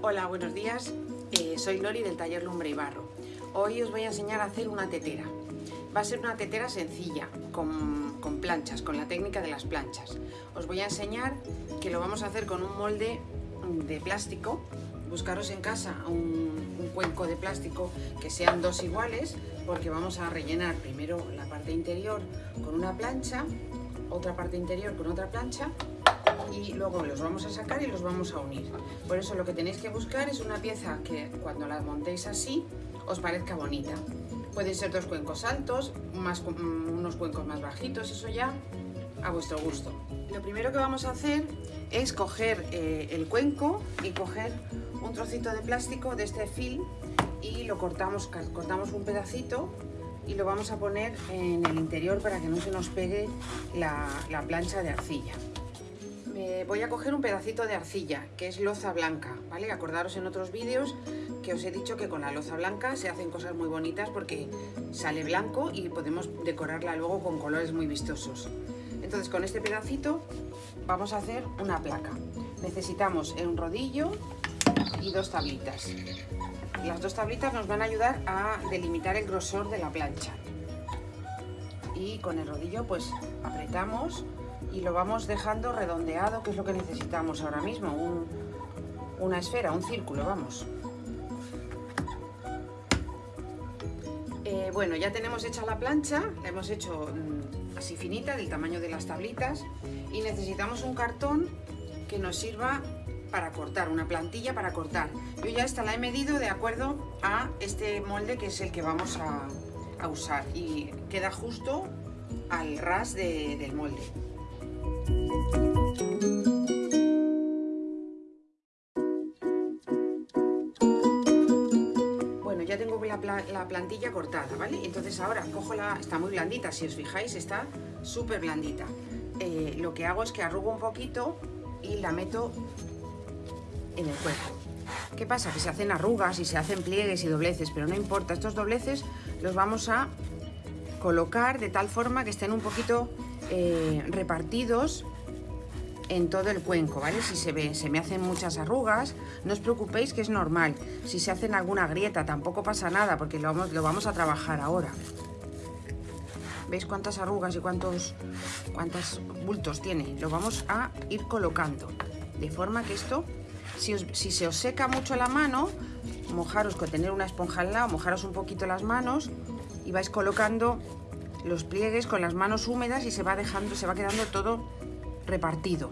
Hola, buenos días. Eh, soy Lori del taller Lumbre y Barro. Hoy os voy a enseñar a hacer una tetera. Va a ser una tetera sencilla, con, planchas, con la técnica de las planchas. Os voy a enseñar que lo vamos a hacer con un molde de plástico. Buscaros en casa un cuenco de plástico que sean dos iguales, porque vamos a rellenar primero la parte interior con una plancha, otra parte interior con otra plancha y luego los vamos a sacar y los vamos a unir. Por eso lo que tenéis que buscar es una pieza que cuando la montéis así os parezca bonita. Pueden ser dos cuencos altos, mm, unos cuencos más bajitos, eso ya a vuestro gusto. Lo primero que vamos a hacer es coger eh, el cuenco y coger un trocito de plástico de este film y lo cortamos, cortamos un pedacito y lo vamos a poner en el interior para que no se nos pegue la plancha de arcilla voy a coger un pedacito de arcilla, que es loza blanca, ¿vale? Acordaros en otros vídeos que os he dicho que con la loza blanca se hacen cosas muy bonitas porque sale blanco y podemos decorarla luego con colores muy vistosos. Entonces con este pedacito vamos a hacer una placa. Necesitamos un rodillo y dos tablitas. Las dos tablitas nos van a ayudar a delimitar el grosor de la plancha. Y con el rodillo pues apretamos y lo vamos dejando redondeado, que es lo que necesitamos ahora mismo, una esfera, un círculo, vamos. Eh, bueno, ya tenemos hecha la plancha, la hemos hecho mm, así finita, del tamaño de las tablitas, y necesitamos un cartón que nos sirva para cortar, una plantilla para cortar. Yo ya esta la he medido de acuerdo a este molde que es el que vamos a, usar y queda justo al ras del molde. Bueno, ya tengo la, plantilla cortada, ¿vale? Entonces ahora cojo la... está muy blandita, si os fijáis, está súper blandita. Eh, lo que hago es que arrugo un poquito y la meto en el cuerpo. ¿Qué pasa? Que se hacen arrugas y se hacen pliegues y dobleces, pero no importa, estos dobleces los vamos a colocar de tal forma que estén un poquito eh, repartidos en todo el cuenco, ¿vale? Si se ve, se me hacen muchas arrugas, no os preocupéis que es normal. Si se hacen alguna grieta tampoco pasa nada porque lo vamos, a trabajar ahora. ¿Veis cuántas arrugas y cuántos, cuántos bultos tiene? Lo vamos a ir colocando. De forma que esto, si, si se os seca mucho la mano, mojaros con tener una esponja al lado, mojaros un poquito las manos y vais colocando los pliegues con las manos húmedas y se va dejando, se va quedando todo repartido.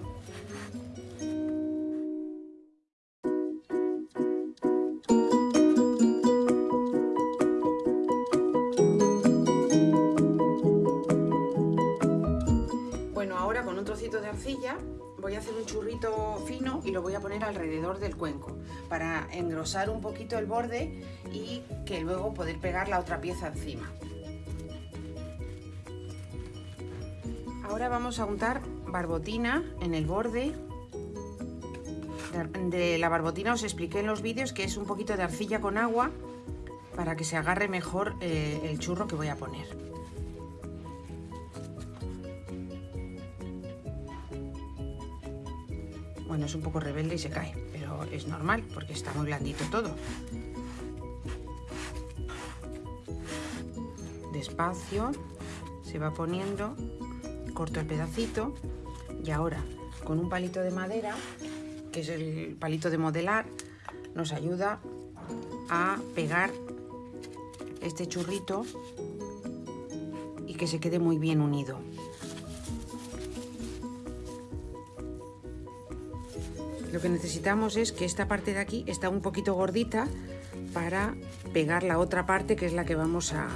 Bueno, ahora con un trocito de arcilla voy a hacer un churrito fino y lo voy a poner alrededor del cuenco para engrosar un poquito el borde y que luego poder pegar la otra pieza encima. Ahora vamos a untar barbotina en el borde. De la barbotina os expliqué en los vídeos que es un poquito de arcilla con agua para que se agarre mejor eh, el churro que voy a poner. Bueno, es un poco rebelde y se cae, pero es normal porque está muy blandito todo. Despacio se va poniendo corto el pedacito y ahora con un palito de madera, que es el palito de modelar, nos ayuda a pegar este churrito y que se quede muy bien unido. Lo que necesitamos es que esta parte de aquí está un poquito gordita para pegar la otra parte que es la que vamos a,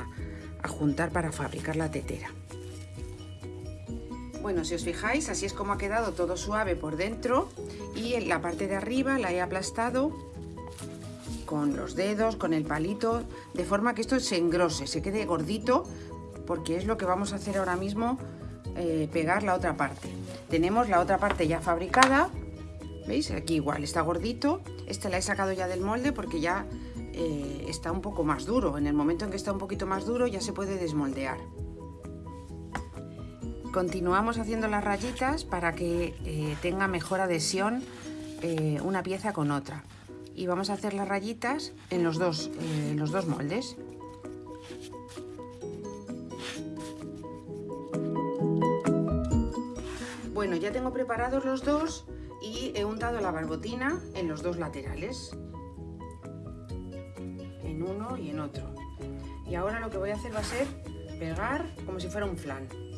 a juntar para fabricar la tetera. Bueno, si os fijáis, así es como ha quedado todo suave por dentro y en la parte de arriba la he aplastado con los dedos, con el palito, de forma que esto se engrose, se quede gordito, porque es lo que vamos a hacer ahora mismo, eh, pegar la otra parte. Tenemos la otra parte ya fabricada, ¿veis? Aquí igual, está gordito. Este la he sacado ya del molde porque ya eh, está un poco más duro. En el momento en que está un poquito más duro ya se puede desmoldear. Continuamos haciendo las rayitas para que eh, tenga mejor adhesión eh, una pieza con otra. y vamos a hacer las rayitas en los dos, eh, los dos moldes. Bueno, ya tengo preparados los dos y he untado la barbotina en los dos laterales. En uno y en otro. Y ahora lo que voy a hacer va a ser pegar como si fuera un flan.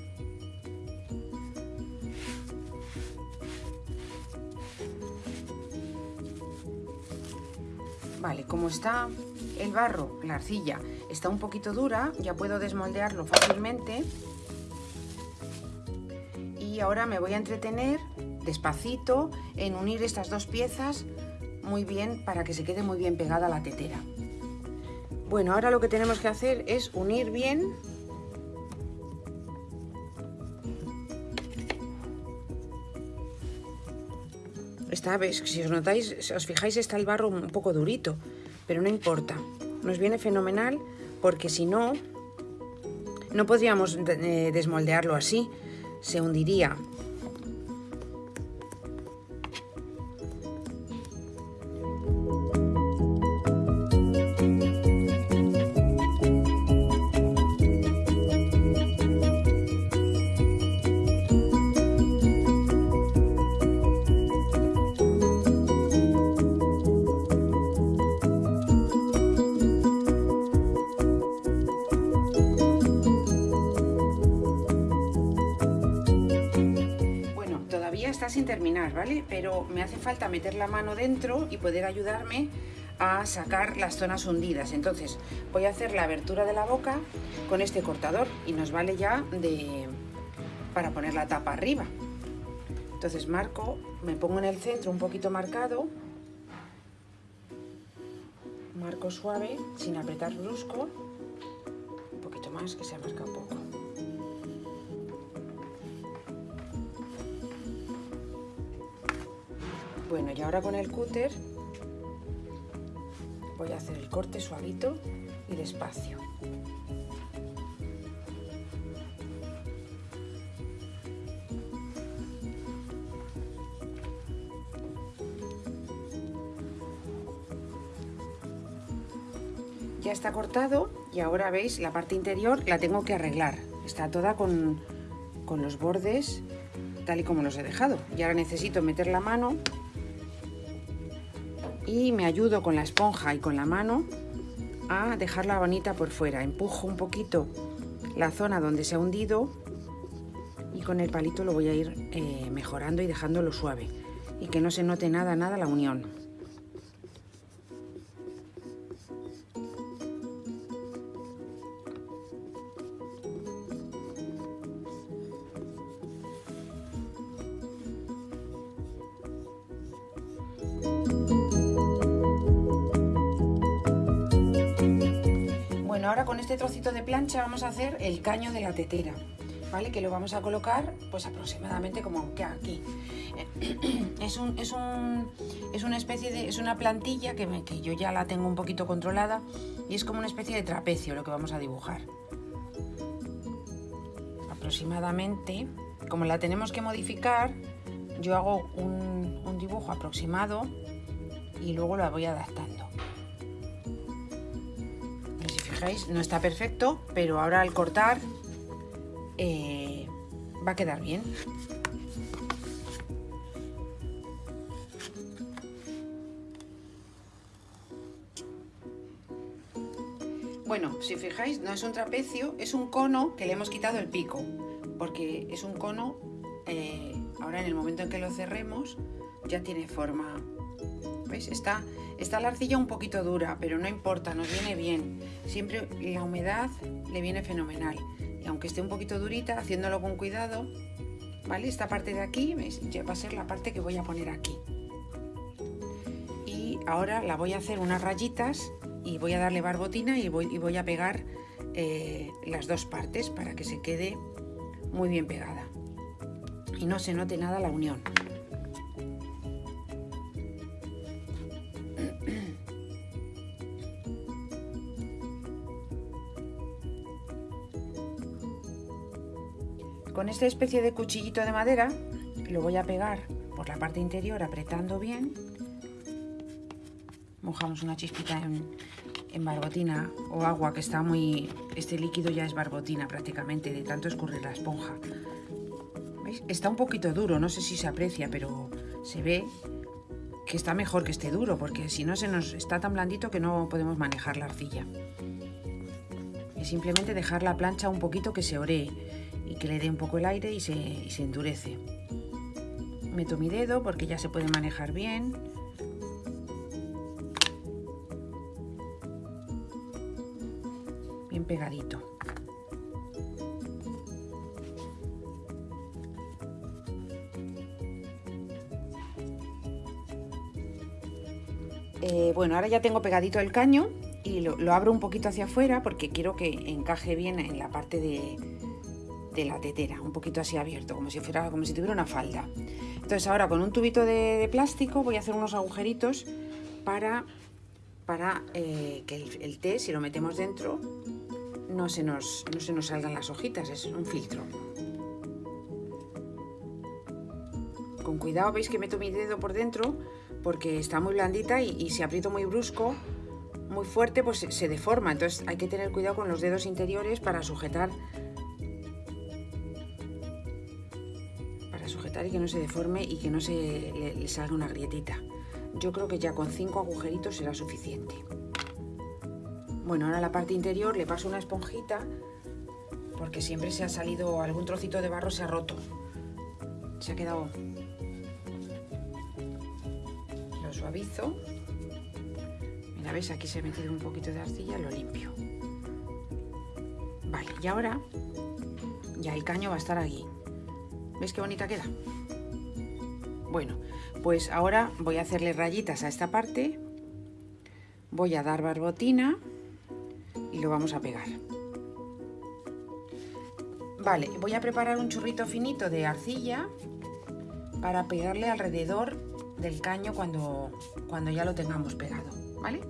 Vale, como está el barro, la arcilla, está un poquito dura, ya puedo desmoldearlo fácilmente. Y ahora me voy a entretener despacito en unir estas dos piezas muy bien para que se quede muy bien pegada la tetera. Bueno, ahora lo que tenemos que hacer es unir bien Si os notáis, os fijáis, está el barro un poco durito, pero no importa. Nos viene fenomenal porque si no, no podríamos eh, desmoldearlo así. Se hundiría. Me hace falta meter la mano dentro y poder ayudarme a sacar las zonas hundidas. Entonces voy a hacer la abertura de la boca con este cortador y nos vale ya de para poner la tapa arriba. Entonces marco, me pongo en el centro un poquito marcado, marco suave, sin apretar brusco, un poquito más que se ha marcado un poco. Bueno, y ahora con el cúter voy a hacer el corte suavito y despacio. Ya está cortado y ahora veis la parte interior la tengo que arreglar. Está toda con, con los bordes tal y como los he dejado. Y ahora necesito meter la mano y me ayudo con la esponja y con la mano a dejarla bonita por fuera. Empujo un poquito la zona donde se ha hundido y con el palito lo voy a ir eh, mejorando y dejándolo suave y que no se note nada, nada la unión. Ahora con este trocito de plancha vamos a hacer el caño de la tetera, ¿vale? Que lo vamos a colocar pues aproximadamente como que aquí. Es, un, es, una especie de, es una plantilla que, que yo ya la tengo un poquito controlada y es como una especie de trapecio lo que vamos a dibujar. Aproximadamente, como la tenemos que modificar, yo hago un, un dibujo aproximado y luego la voy adaptando no está perfecto, pero ahora al cortar eh, va a quedar bien. Bueno, si fijáis, no es un trapecio, es un cono que le hemos quitado el pico, porque es un cono, eh, ahora en el momento en que lo cerremos, ya tiene forma ¿Veis? Está, está la arcilla un poquito dura, pero no importa, nos viene bien. Siempre la humedad le viene fenomenal. Y aunque esté un poquito durita, haciéndolo con cuidado, ¿vale? Esta parte de aquí va a ser la parte que voy a poner aquí. Y ahora la voy a hacer unas rayitas y voy a darle barbotina y voy, y voy a pegar eh, las dos partes para que se quede muy bien pegada. Y no se note nada la unión. Con esta especie de cuchillito de madera lo voy a pegar por la parte interior apretando bien mojamos una chispita en, barbotina o agua que está muy... Este líquido ya es barbotina prácticamente, de tanto escurrir la esponja. Está un poquito duro, no sé si se aprecia, pero se ve que está mejor que esté duro, porque si no se nos está tan blandito que no podemos manejar la arcilla. Es simplemente dejar la plancha un poquito que se oree y que le dé un poco el aire y se, endurece. Meto mi dedo porque ya se puede manejar bien bien pegadito. Eh, bueno, ahora ya tengo pegadito el caño y lo, abro un poquito hacia afuera porque quiero que encaje bien en la parte de, de, la tetera, un poquito así abierto, como si fuera, tuviera una falda. Entonces ahora con un tubito de, plástico voy a hacer unos agujeritos para, para eh, que el, té, si lo metemos dentro, no se, nos, no se nos salgan las hojitas, es un filtro. Con cuidado, veis que meto mi dedo por dentro porque está muy blandita y, y si aprieto muy brusco, muy fuerte, pues se, se deforma. Entonces hay que tener cuidado con los dedos interiores para sujetar y que no se deforme y que no se le, le salga una grietita. Yo creo que ya con cinco agujeritos será suficiente. Bueno, ahora la parte interior le paso una esponjita porque siempre se ha salido algún trocito de barro, se ha roto. Se ha quedado... Lo suavizo. Mira, ¿ves? Aquí se ha metido un poquito de arcilla, lo limpio. Vale, y ahora ya el caño va a estar aquí. ¿Ves qué bonita queda? Bueno, pues ahora voy a hacerle rayitas a esta parte. Voy a dar barbotina y lo vamos a pegar. Vale, voy a preparar un churrito finito de arcilla para pegarle alrededor del caño cuando, cuando ya lo tengamos pegado, ¿vale?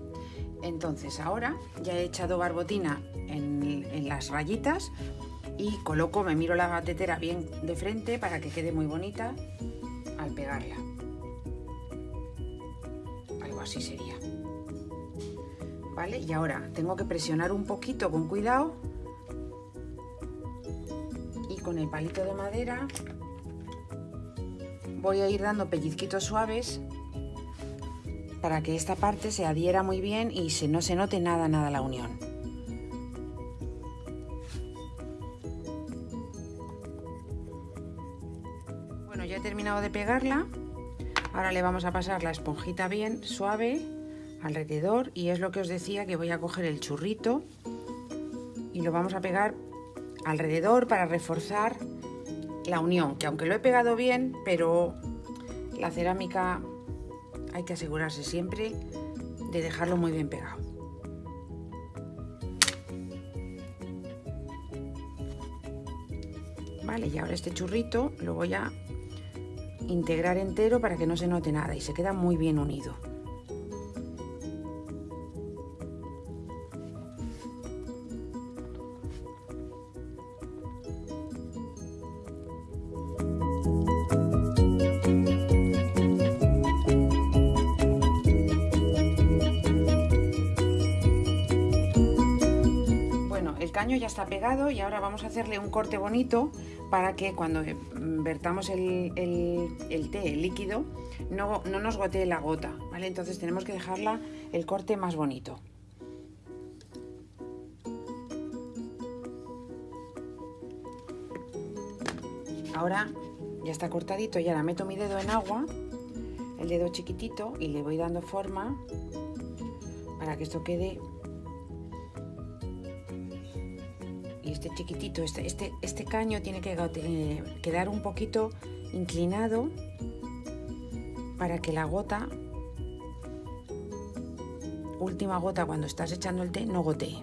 Entonces ahora ya he echado barbotina en las rayitas y coloco, me miro la tetera bien de frente para que quede muy bonita al pegarla. Algo así sería. ¿vale? Y ahora tengo que presionar un poquito con cuidado y con el palito de madera voy a ir dando pellizquitos suaves para que esta parte se adhiera muy bien y se, no se note nada, nada la unión. Ya he terminado de pegarla. Ahora le vamos a pasar la esponjita bien suave alrededor y es lo que os decía que voy a coger el churrito y lo vamos a pegar alrededor para reforzar la unión, que aunque lo he pegado bien, pero la cerámica hay que asegurarse siempre de dejarlo muy bien pegado. Vale, y ahora este churrito lo voy a integrar entero para que no se note nada y se queda muy bien unido. Ya está pegado y ahora vamos a hacerle un corte bonito para que cuando vertamos el, el, té, líquido, no, no, nos gotee la gota, ¿vale? Entonces tenemos que dejarla el corte más bonito. Ahora ya está cortadito y ahora meto mi dedo en agua, el dedo chiquitito, y le voy dando forma para que esto quede este chiquitito, este, este, este caño tiene que eh, quedar un poquito inclinado para que la gota, última gota cuando estás echando el té, no gotee.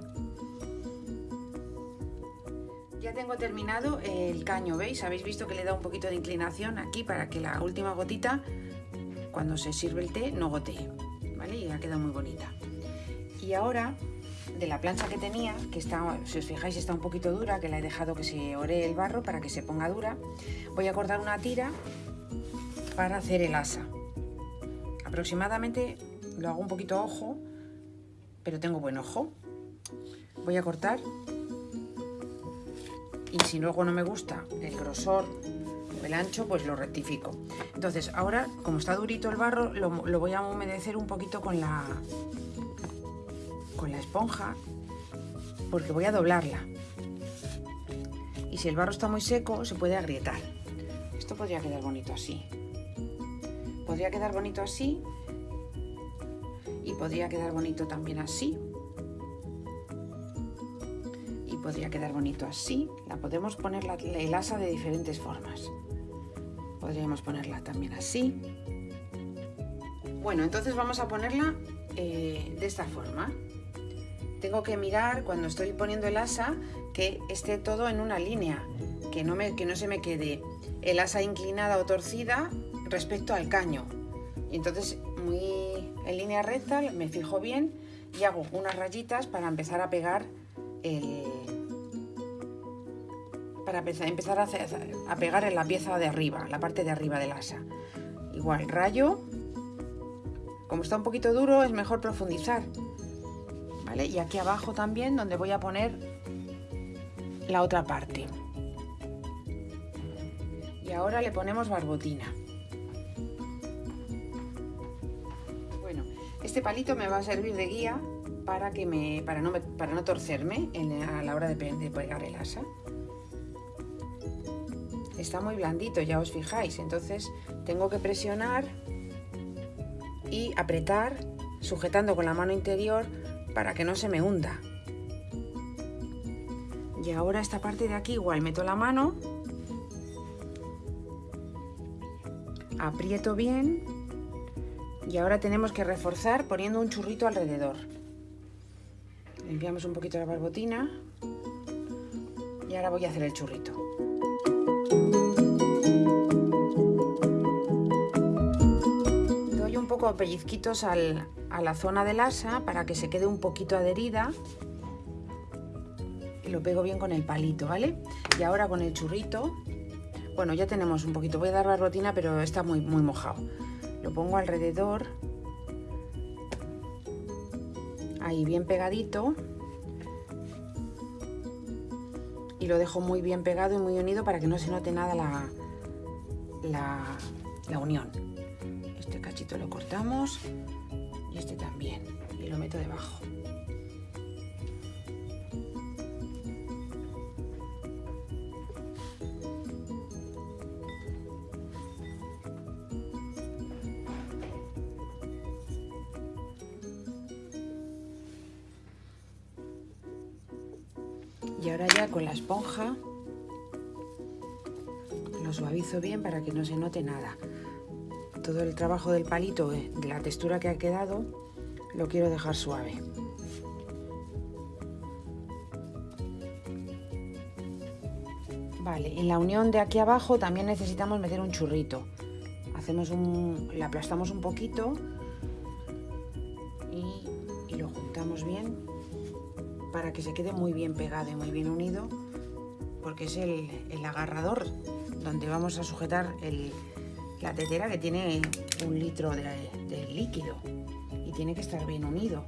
Ya tengo terminado el caño, ¿veis? Habéis visto que le da un poquito de inclinación aquí para que la última gotita, cuando se sirve el té, no gotee, ¿vale? Y ha quedado muy bonita. Y ahora de la plancha que tenía, que está, si os fijáis está un poquito dura, que la he dejado que se ore el barro para que se ponga dura, voy a cortar una tira para hacer el asa. Aproximadamente lo hago un poquito a ojo, pero tengo buen ojo. Voy a cortar y si luego no me gusta el grosor el ancho, pues lo rectifico. Entonces ahora, como está durito el barro, lo, lo voy a humedecer un poquito con la, la esponja porque voy a doblarla. Y si el barro está muy seco, se puede agrietar. Esto podría quedar bonito así. Podría quedar bonito así. Y podría quedar bonito también así. Y podría quedar bonito así. La podemos poner la, el asa de diferentes formas. Podríamos ponerla también así. Bueno, entonces vamos a ponerla eh, de esta forma tengo que mirar cuando estoy poniendo el asa que esté todo en una línea, que no, me, que no se me quede el asa inclinada o torcida respecto al caño. Y entonces muy en línea recta me fijo bien y hago unas rayitas para empezar a pegar el, para empezar a, a pegar en la pieza de arriba, la parte de arriba del asa. Igual rayo, como está un poquito duro es mejor profundizar y aquí abajo también donde voy a poner la otra parte. Y ahora le ponemos barbotina. Bueno, este palito me va a servir de guía para, que me, para, no, para no torcerme a la hora de, de pegar el asa. Está muy blandito, ya os fijáis, entonces tengo que presionar y apretar sujetando con la mano interior para que no se me hunda. Y ahora esta parte de aquí igual meto la mano, aprieto bien y ahora tenemos que reforzar poniendo un churrito alrededor. Limpiamos un poquito la barbotina y ahora voy a hacer el churrito. Poco pellizquitos al, a la zona del asa para que se quede un poquito adherida y lo pego bien con el palito, ¿vale? Y ahora con el churrito, bueno, ya tenemos un poquito, voy a dar barbotina pero está muy, muy mojado. Lo pongo alrededor, ahí bien pegadito y lo dejo muy bien pegado y muy unido para que no se note nada la, la, la unión. Cachito lo cortamos y este también y lo meto debajo. Y ahora ya con la esponja lo suavizo bien para que no se note nada todo el trabajo del palito, eh, de la textura que ha quedado, lo quiero dejar suave. Vale, en la unión de aquí abajo también necesitamos meter un churrito. Hacemos un, le aplastamos un poquito y, lo juntamos bien para que se quede muy bien pegado y muy bien unido porque es el, el agarrador donde vamos a sujetar el, la tetera que tiene un litro de, líquido y tiene que estar bien unido.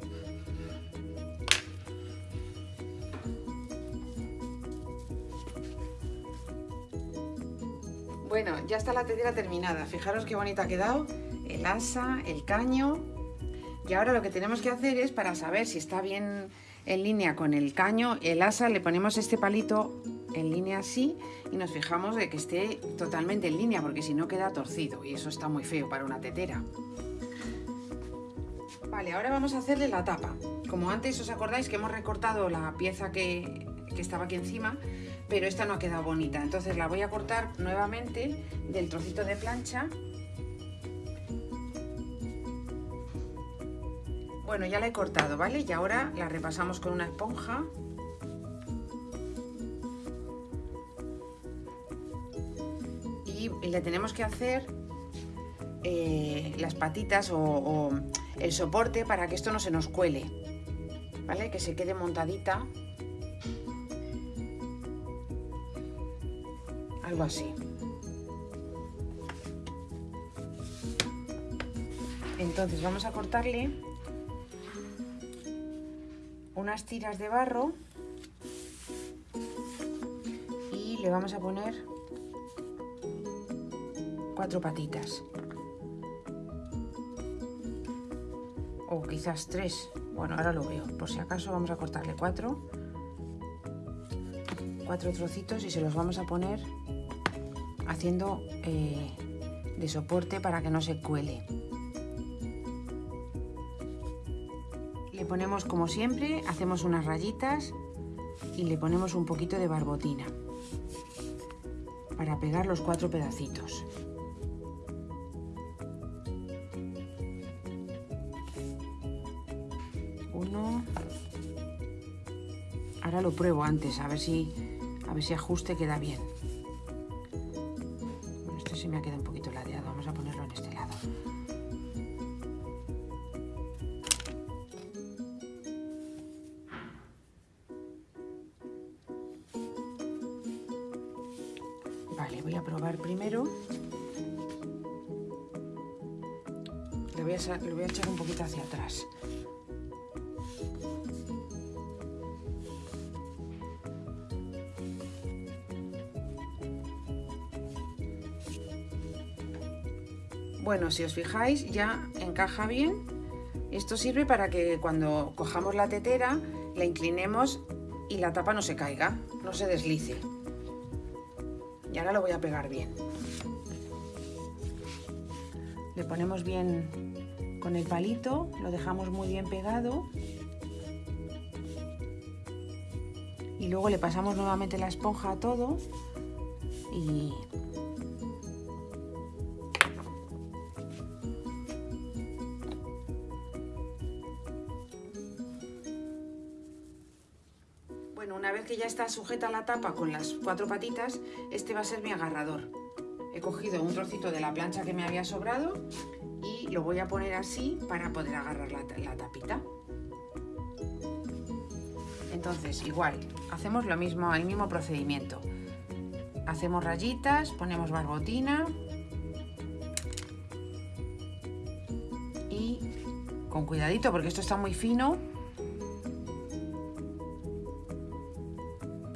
Bueno, ya está la tetera terminada. Fijaros qué bonita ha quedado. El asa, el caño. Y ahora lo que tenemos que hacer es, para saber si está bien en línea con el caño, el asa, le ponemos este palito en línea así y nos fijamos de que esté totalmente en línea porque si no queda torcido y eso está muy feo para una tetera. Vale, ahora vamos a hacerle la tapa. Como antes os acordáis que hemos recortado la pieza que, estaba aquí encima, pero esta no ha quedado bonita. Entonces la voy a cortar nuevamente del trocito de plancha. Bueno, ya la he cortado, ¿vale? Y ahora la repasamos con una esponja. Y le tenemos que hacer eh, las patitas o, el soporte para que esto no se nos cuele, ¿vale? Que se quede montadita. Algo así. Entonces vamos a cortarle unas tiras de barro y le vamos a poner cuatro patitas. O quizás tres. Bueno, ahora lo veo. Por si acaso vamos a cortarle cuatro. Cuatro trocitos y se los vamos a poner haciendo eh, de soporte para que no se cuele. Le ponemos como siempre, hacemos unas rayitas y le ponemos un poquito de barbotina para pegar los cuatro pedacitos. Lo pruebo antes, a ver si, a ver si ajuste queda bien. Bueno, esto sí me ha quedado un poquito ladeado. Vamos a ponerlo en este lado. Vale, voy a probar primero. Le voy a, le voy a echar un poquito hacia atrás. Bueno, si os fijáis ya encaja bien. Esto sirve para que cuando cojamos la tetera la inclinemos y la tapa no se caiga, no se deslice. Y ahora lo voy a pegar bien. Le ponemos bien con el palito, lo dejamos muy bien pegado. Y luego le pasamos nuevamente la esponja a todo y una vez que ya está sujeta la tapa con las cuatro patitas, este va a ser mi agarrador. He cogido un trocito de la plancha que me había sobrado y lo voy a poner así para poder agarrar la, la tapita. Entonces, igual, hacemos lo mismo, el mismo procedimiento. Hacemos rayitas, ponemos barbotina y con cuidadito porque esto está muy fino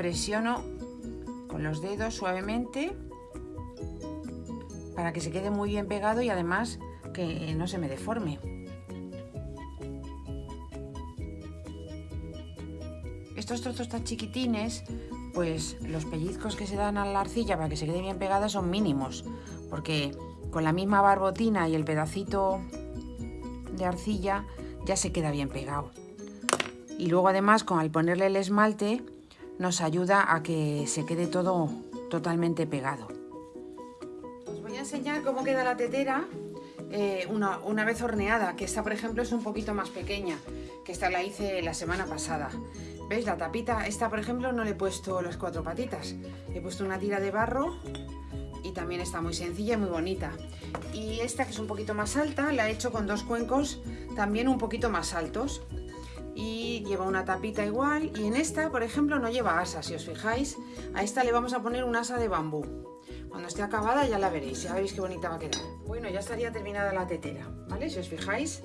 presiono con los dedos suavemente para que se quede muy bien pegado y además que no se me deforme. Estos trozos tan chiquitines, pues los pellizcos que se dan a la arcilla para que se quede bien pegada son mínimos, porque con la misma barbotina y el pedacito de arcilla ya se queda bien pegado. Y luego además con al ponerle el esmalte nos ayuda a que se quede todo totalmente pegado. Os voy a enseñar cómo queda la tetera eh, una, una, vez horneada, que esta por ejemplo es un poquito más pequeña, que esta la hice la semana pasada. ¿Veis? La tapita, esta por ejemplo no le he puesto las cuatro patitas, he puesto una tira de barro y también está muy sencilla y muy bonita. Y esta que es un poquito más alta, la he hecho con dos cuencos también un poquito más altos y lleva una tapita igual. Y en esta por ejemplo no lleva asa si os fijáis. A esta le vamos a poner un asa de bambú. Cuando esté acabada ya la veréis ya veréis qué bonita va a quedar. Bueno ya estaría terminada la tetera vale si os fijáis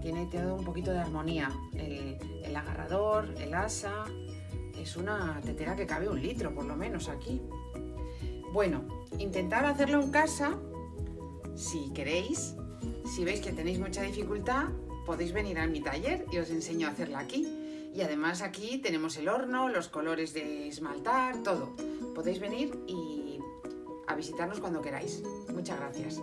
tiene todo un poquito de armonía. El, el agarrador el asa es una tetera que cabe un litro por lo menos aquí. Bueno intentar hacerlo en casa si queréis. Si veis que tenéis mucha dificultad podéis venir a mi taller y os enseño a hacerla aquí. Y además aquí tenemos el horno, los colores de esmaltar, todo. Podéis venir y a visitarnos cuando queráis. Muchas gracias.